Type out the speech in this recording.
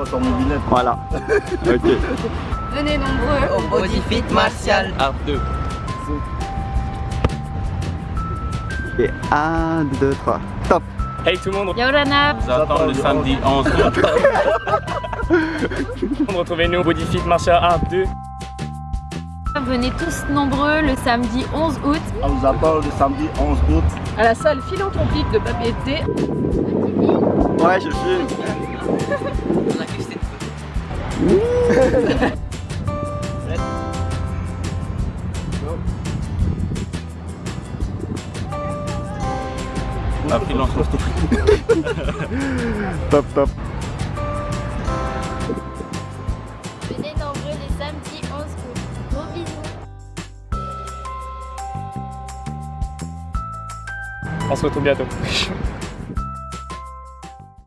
pas sur mon billet. Voilà. ok. Venez nombreux. Au Body Fit Martial Art 2. Et 1, 2, 3. Top. Hey tout le monde, Yorana. on vous attend le samedi 11 août. Retrouvez-nous au Body Fit Martial Art 2. Venez tous nombreux le samedi 11 août. On vous attend le samedi 11 août. à la salle philanthropique de Papeete. Ouais, je filme. On a que c'était photo. La philanthropie. Top, top. Venez nombreux le samedi 11 août. Gros bisous. On se retrouve bientôt.